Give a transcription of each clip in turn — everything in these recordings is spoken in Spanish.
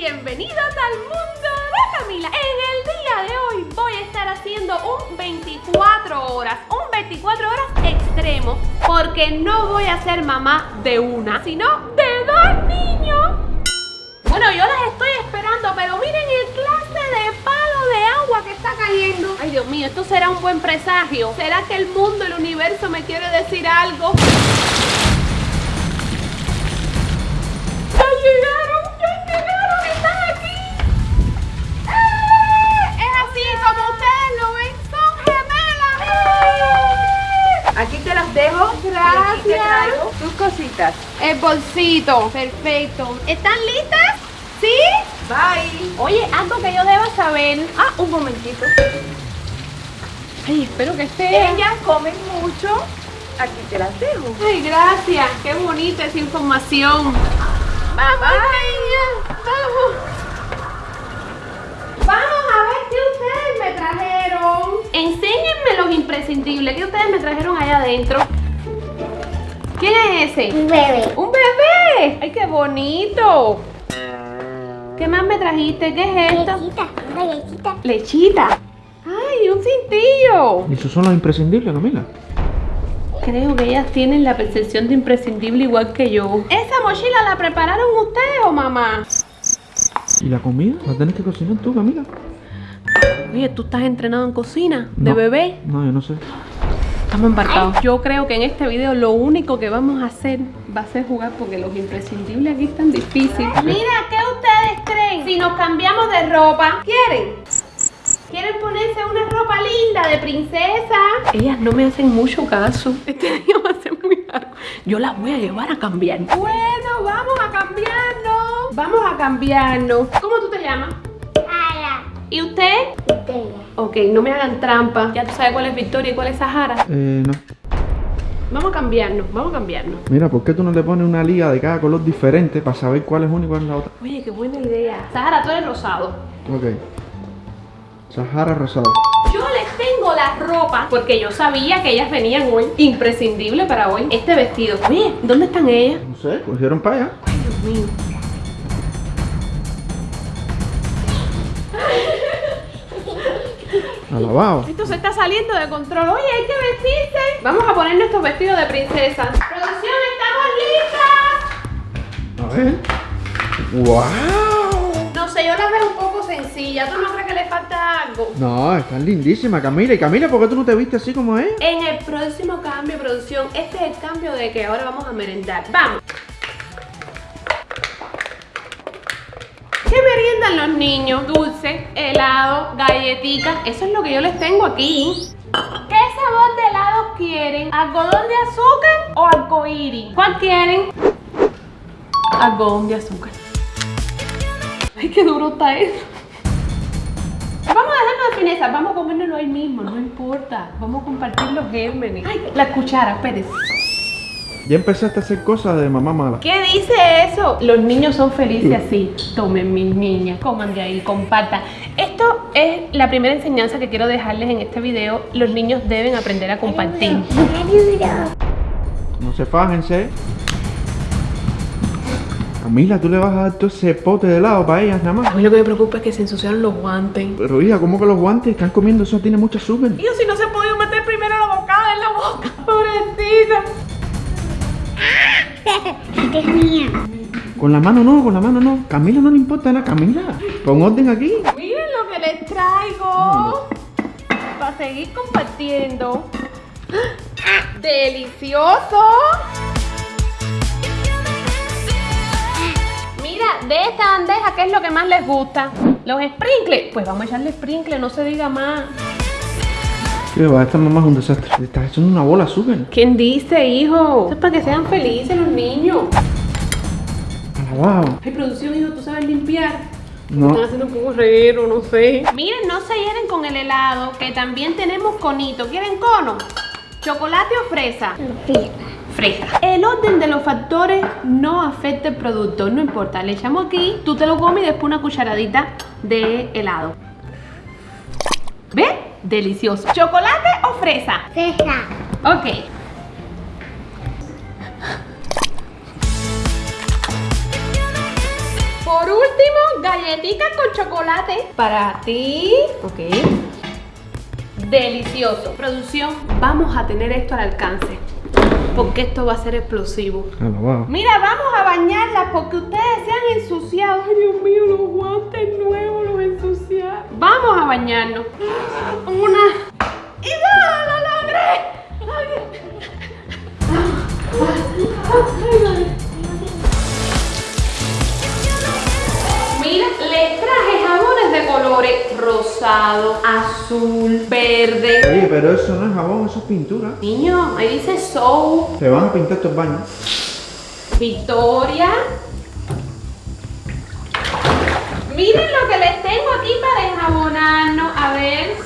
bienvenidos al mundo de Camila. En el día de hoy voy a estar haciendo un 24 horas, un 24 horas extremo, porque no voy a ser mamá de una, sino de dos niños. Bueno, yo las estoy esperando, pero miren el clase de palo de agua que está cayendo. Ay, Dios mío, esto será un buen presagio. ¿Será que el mundo, el universo me quiere decir algo? Gracias. tus cositas. El bolsito. Perfecto. ¿Están listas? ¿Sí? Bye. Oye, algo que yo deba saber. Ah, un momentito. Ay, espero que esté. Ellas comen mucho. Aquí te las dejo. Ay, gracias. Qué bonita esa información. Vamos, niñas. Vamos. Vamos a ver qué ustedes me trajeron. Enséñenme los imprescindibles que ustedes me trajeron allá adentro. ¿Quién es ese? Un bebé. ¡Un bebé! ¡Ay, qué bonito! ¿Qué más me trajiste? ¿Qué es esto? Galletita, una galletita. Lechita. ¡Ay, un cintillo! ¿Y esos son los imprescindibles, Camila? Creo que ellas tienen la percepción de imprescindible igual que yo. ¿Esa mochila la prepararon ustedes o mamá? ¿Y la comida? ¿La tienes que cocinar tú, Camila? Oye, ¿tú estás entrenado en cocina? ¿De No. bebé? No, yo no sé. Estamos embarcados. Yo creo que en este video lo único que vamos a hacer va a ser jugar porque los imprescindibles aquí están difíciles. Mira, ¿qué ustedes creen? Si nos cambiamos de ropa, ¿quieren? ¿Quieren ponerse una ropa linda de princesa? Ellas no me hacen mucho caso. Este día va a ser muy largo. Yo las voy a llevar a cambiar. Bueno, vamos a cambiarnos. Vamos a cambiarnos. ¿Cómo tú te llamas? ¿Y usted? Victoria. Ok, no me hagan trampa. Ya tú sabes cuál es Victoria y cuál es Sahara. Eh, no. Vamos a cambiarnos, vamos a cambiarnos. Mira, ¿por qué tú no le pones una liga de cada color diferente para saber cuál es una y cuál es la otra? Oye, qué buena idea. Sahara, tú eres rosado. Ok. Sahara rosado. Yo les tengo la ropa porque yo sabía que ellas venían hoy. Imprescindible para hoy. Este vestido. Oye, ¿dónde están ellas? No sé, cogieron para allá. Ay, Dios mío. Alabado. Esto se está saliendo de control. Oye, hay que vestirse. Vamos a poner nuestros vestidos de princesa. Producción, estamos listas. A ver. ¡Wow! No sé, yo las veo un poco sencillas. ¿Tú no crees que le falta algo? No, están lindísimas, Camila. Y Camila, ¿por qué tú no te viste así como es? En el próximo cambio producción, este es el cambio de que ahora vamos a merendar. ¡Vamos! ¿Qué meriendan los niños? Dulce, helado, galletitas. Eso es lo que yo les tengo aquí. ¿Qué sabor de helado quieren? ¿Algodón de azúcar o arcoíris? ¿Cuál quieren? Algodón de azúcar. Ay, qué duro está eso. Vamos a dejarnos de fineza, vamos a comérnoslo ahí mismo, no importa. Vamos a compartir los gérmenes. Ay, la cuchara, espérese. Ya empezaste a hacer cosas de mamá mala. ¿Qué dice eso? Los niños son felices así. Tomen mis niñas, coman de ahí, compartan. Esto es la primera enseñanza que quiero dejarles en este video. Los niños deben aprender a compartir. No se fájense. Camila, tú le vas a dar todo ese pote de helado para ellas nada A más. mí lo que me preocupa es que se ensuciaron los guantes. Pero hija, ¿cómo que los guantes están comiendo eso? Tiene mucho azúcar. Yo si no se ha podido meter primero la bocada en la boca. Pobrecita. Esta es mía. Con la mano no, con la mano no. Camila no le importa nada. Camila, pon orden aquí. Miren lo que les traigo. Para seguir compartiendo. ¡Delicioso! Mira, de esta bandeja, ¿qué es lo que más les gusta? Los sprinkles. Pues vamos a echarle sprinkles, no se diga más. ¿Qué va? Esta mamá es un desastre. Le estás echando una bola azúcar. ¿Quién dice, hijo? Eso es para que sean felices los niños. Alabado. Ay, producción, hijo, ¿tú sabes limpiar? No. Están haciendo un poco reguero, no sé. Miren, no se llenen con el helado, que también tenemos conito. ¿Quieren cono? ¿Chocolate o fresa? Fresa. Fresa. El orden de los factores no afecta el producto, no importa. Le echamos aquí, tú te lo comes y después una cucharadita de helado. ¿Ves? Delicioso. ¿Chocolate o fresa? Fresa. Ok. Por último, galletitas con chocolate para ti. Ok. Delicioso. Producción, vamos a tener esto al alcance. Porque esto va a ser explosivo. Alabado. Mira, vamos a bañarlas porque ustedes se han ensuciado. Ay, Dios mío, los guantes nuevos los ensuciaron. Vamos a bañarnos. Una. ¡Y ya! ¡Lo logré! Azul, verde. Oye, pero eso no es jabón, eso es pintura. Niño, ahí dice soap, Te van a pintar estos baños. Victoria. Miren lo que les tengo aquí para enjabonarnos. A ver.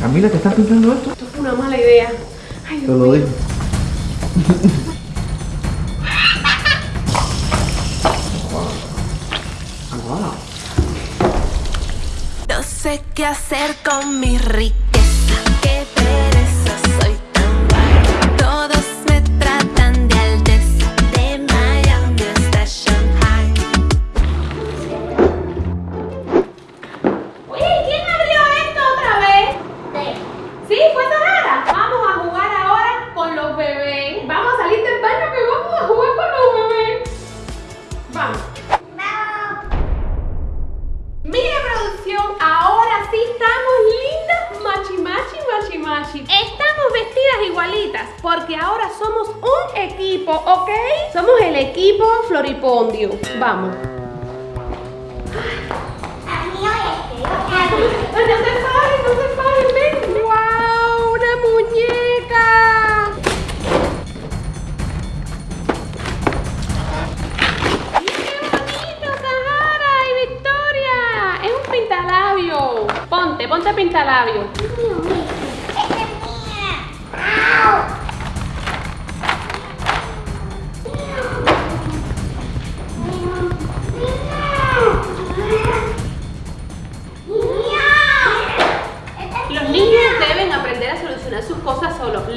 Camila, ¿te estás pintando esto? Una mala idea. Ay, Te Dios lo mío. digo. Wow. No sé qué hacer con mi riqueza. Porque ahora somos un equipo, ¿ok? Somos el equipo Floripondio. Vamos. Ay, no se paren, no se paren, ven. ¡Wow! ¡Una muñeca! ¡Qué bonito, Sahara y Victoria! Es un pintalabio. Ponte, ponte pintalabio.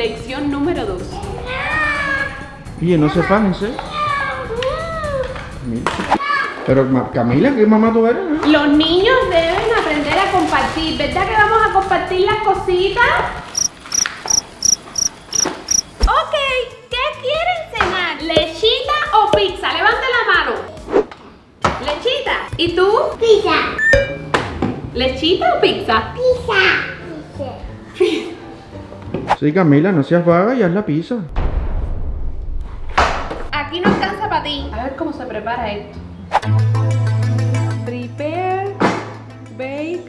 Lección número 2. Oye, no se pájense. Pero Camila, ¿qué mamá tú eres? eh? Los niños deben aprender a compartir. ¿Verdad que vamos a compartir las cositas? Ok, ¿qué quieren cenar? ¿Lechita o pizza? Levante la mano. ¿Lechita? ¿Y tú? Pizza. ¿Lechita o? Pizza. Sí, Camila, no seas vaga y haz la pizza. Aquí no alcanza para ti. A ver cómo se prepara esto. Prepare, bake.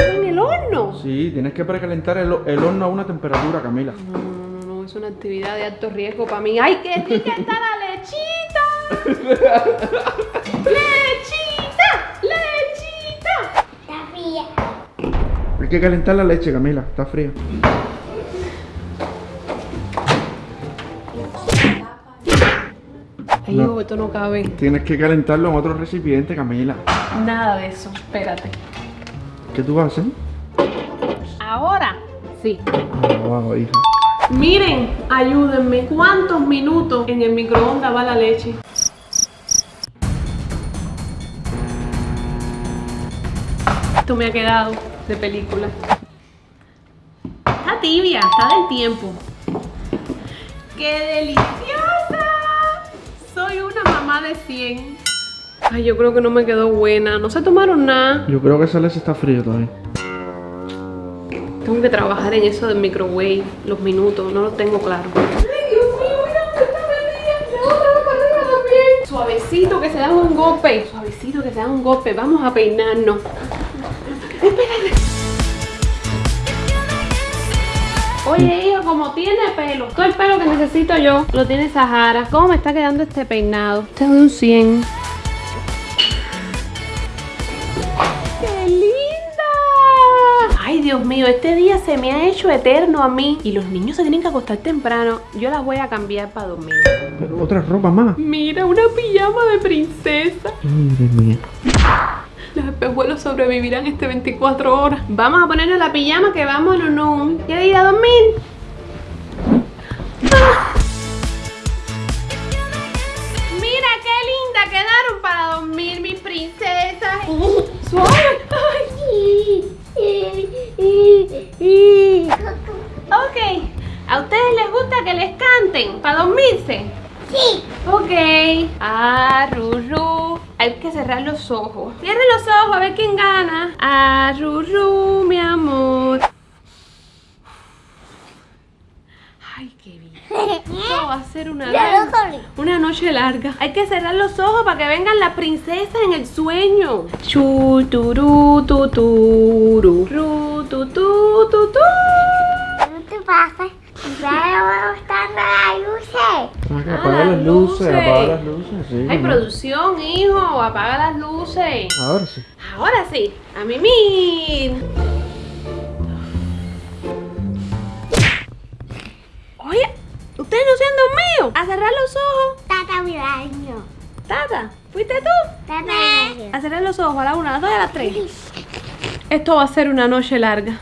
En el horno. Sí, tienes que precalentar el, el horno a una temperatura, Camila. No, no, no, no, es una actividad de alto riesgo para mí. ¡Ay, qué rica está la lechita! ¡Lechita! ¡Lechita! Sofía. Hay que calentar la leche, Camila. Está fría. Ay, No. esto no cabe. Tienes que calentarlo en otro recipiente, Camila. Nada de eso. Espérate. ¿Qué tú vas a hacer? Ahora, sí. Wow, hija. Miren, ayúdenme. ¿Cuántos minutos en el microondas va la leche? Esto me ha quedado de película. Está tibia, está del tiempo. ¡Qué deliciosa! Soy una mamá de 100. Ay, yo creo que no me quedó buena. No se tomaron nada. Yo creo que esa leche está fría todavía. Tengo que trabajar en eso del microwave, los minutos, no lo tengo claro. Ay, Dios mío, mira, está perdida. La otra va para arriba también. Suavecito que se dan un golpe. Suavecito que se dan un golpe. Vamos a peinarnos. Espérate. Oye, hijo, como tiene pelo, todo el pelo que necesito yo lo tiene Sahara. ¿Cómo me está quedando este peinado? Este es de un 100. ¡Qué linda! Ay, Dios mío, este día se me ha hecho eterno a mí. Y los niños se tienen que acostar temprano. Yo las voy a cambiar para dormir. Pero otra ropa más. Mira, una pijama de princesa. Madre mía los espejuelos sobrevivirán este 24 horas. Vamos a ponernos la pijama que vamos en un... Ya día 2000. Cerrar los ojos. Cierren los ojos a ver quién gana. Ruru, mi amor. Ay, qué bien. Esto va a ser una, corrí. una noche larga. Hay que cerrar los ojos para que vengan las princesas en el sueño. Chu, turu, tu, tu, tu, tu, tu. ¿Qué te pasa? Ya me van gustando las luces. Ah, Apaga las luces, apaga las luces, sí. Hay producción, hijo. Apaga las luces. Ahora sí. Ahora sí, a mimir. Oye, ¿ustedes no se han dormido? A cerrar los ojos. Tata mi baño. Tata, ¿fuiste tú? Tata mi baño. A cerrar los ojos a la una, a las dos y a las tres. Esto va a ser una noche larga.